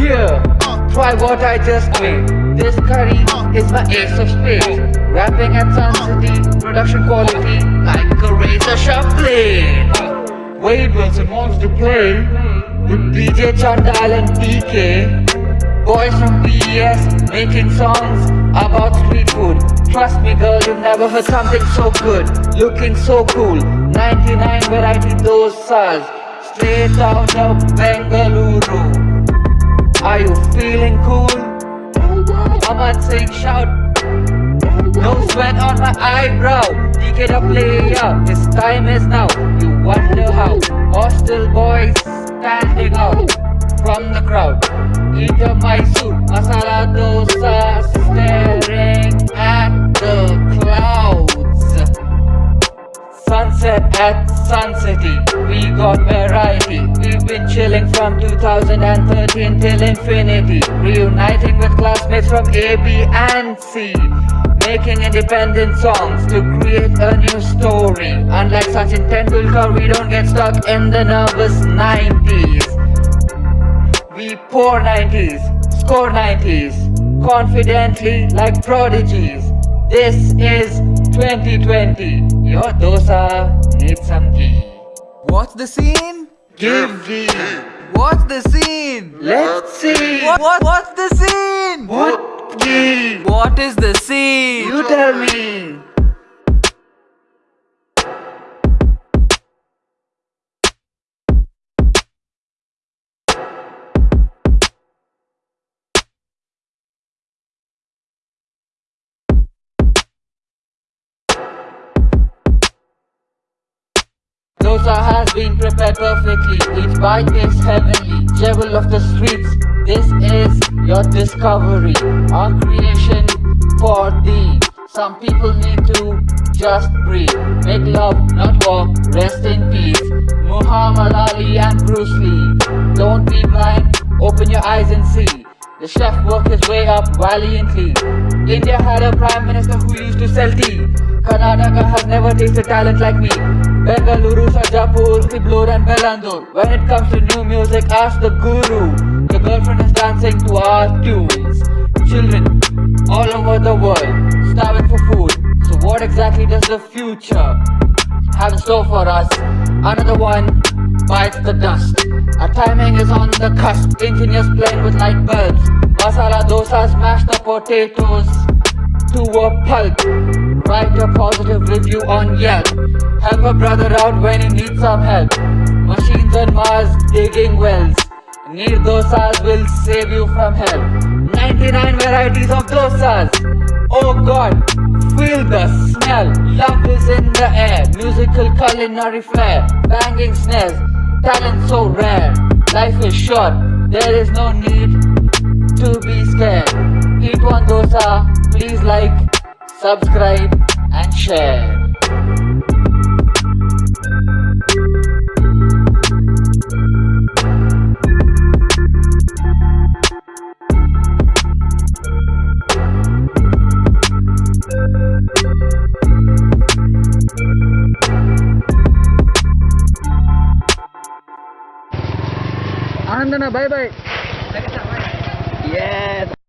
Yeah, try what I just made. This curry is my ace of spades. Rapping at Sun City, production quality like a razor sharp blade. Wade Wilson wants to play with DJ Chandal and PK. Boys from BES making songs about street food. Trust me, girl, you've never heard something so good. Looking so cool. 99 variety dosas. Straight out of Bengaluru. Are you feeling cool? Aman Singh shout. No sweat on my eyebrow. DK the player. His time is now. You wonder how. Hostel boys standing out from the crowd. Eat a Mysore masala dosa, staring at the clouds. Sunset at Sun City, we got variety. Been chilling from 2013 till infinity. Reuniting with classmates from A, B, and C. Making independent songs to create a new story. Unlike Sachin Tendulkar, we don't get stuck in the nervous 90s. We pour 90s, score 90s, confidently like prodigies. This is 2020. Your dosa needs some ghee. What's the scene? Give ghee. What's the scene? Let's see. What, what what's the scene? What ghee? What is the scene? You tell me. Dosa has been prepared perfectly. Each bite tastes heavenly. Jewel of the streets. This is your discovery. Our creation for thee. Some people need to just breathe. Make love, not war. Rest in peace. Muhammad Ali and Bruce Lee. Don't be blind. Open your eyes and see. The chef worked his way up valiantly. India had a prime minister who used to sell tea. Karnataka has never tasted talent like me. Bengaluru, Sarjapur, Kiblur and Bellandur. When it comes to new music, ask the guru. The girlfriend is dancing to our tunes. Children all over the world starving for food. So what exactly does the future have in store for us? Another one bites the dust. Our timing is on the cusp. Engineers playing with light bulbs. Masala dosas mash the potatoes to a pulp. Write a positive review on Yelp. Help a brother out when he needs some help. Machines on Mars digging wells. Near dosas will save you from hell. 99 varieties of dosas. Oh God, feel the smell. Love is in the air. Musical culinary flair. Banging snares. Talent so rare. Life is short. There is no need to be scared. Eat one dosa. Please like, subscribe and share. Ananda na bye bye. Yes.